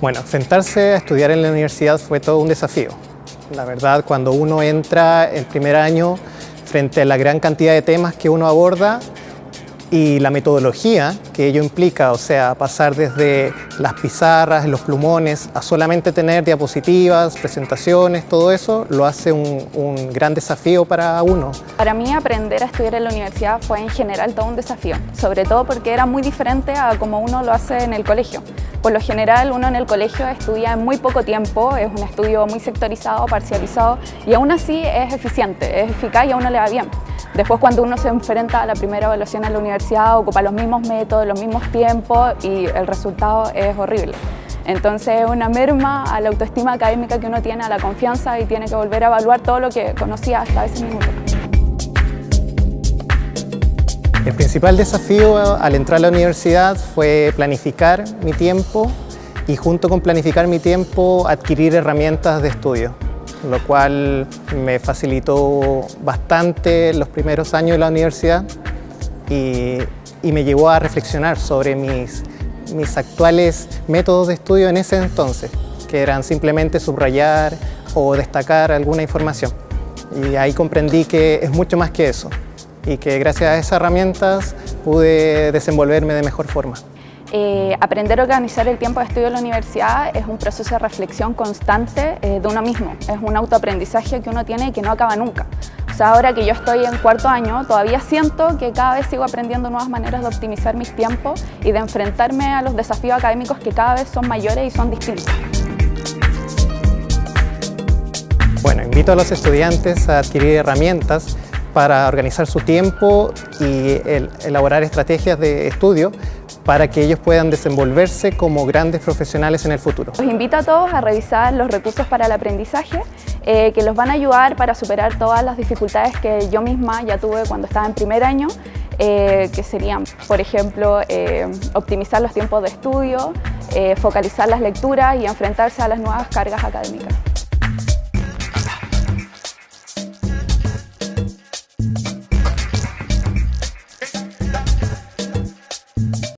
Bueno, sentarse a estudiar en la universidad fue todo un desafío. La verdad, cuando uno entra el primer año frente a la gran cantidad de temas que uno aborda, y la metodología que ello implica, o sea, pasar desde las pizarras, los plumones, a solamente tener diapositivas, presentaciones, todo eso, lo hace un, un, gran desafío para uno. Para mí aprender a estudiar en la universidad fue en general todo un desafío, sobre todo porque era muy diferente a como uno lo hace en el colegio. Por lo general uno en el colegio estudia en muy poco tiempo, es un estudio muy sectorizado, parcializado y aún así es eficiente, es eficaz y a uno le va bien. Después cuando uno se enfrenta a la primera evaluación en la universidad, ocupa los mismos métodos, los mismos tiempos y el resultado es horrible. Entonces es una merma a la autoestima académica que uno tiene, a la confianza y tiene que volver a evaluar todo lo que conocía hasta ese minuto. El principal desafío al entrar a la universidad fue planificar mi tiempo y junto con planificar mi tiempo adquirir herramientas de estudio lo cual me facilitó bastante los primeros años de la universidad y, me llevó a reflexionar sobre mis, actuales métodos de estudio en ese entonces, que eran simplemente subrayar o destacar alguna información. Y ahí comprendí que es mucho más que eso y que gracias a esas herramientas pude desenvolverme de mejor forma. Eh, aprender a organizar el tiempo de estudio en la universidad es un proceso de reflexión constante eh, de uno mismo. Es un autoaprendizaje que uno tiene y que no acaba nunca. O sea, ahora que yo estoy en cuarto año, todavía siento que cada vez sigo aprendiendo nuevas maneras de optimizar mis tiempos y de enfrentarme a los desafíos académicos que cada vez son mayores y son distintos. Bueno, invito a los estudiantes a adquirir herramientas para organizar su tiempo y elaborar estrategias de estudio para que ellos puedan desenvolverse como grandes profesionales en el futuro. Los invito a todos a revisar los recursos para el aprendizaje eh, que los van a ayudar para superar todas las dificultades que yo misma ya tuve cuando estaba en primer año eh, que serían, por ejemplo, eh, optimizar los tiempos de estudio, focalizar las lecturas y enfrentarse a las nuevas cargas académicas.